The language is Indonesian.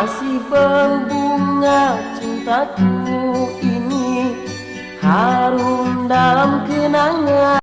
Masih berbunga cintaku ini Harum dalam kenangan.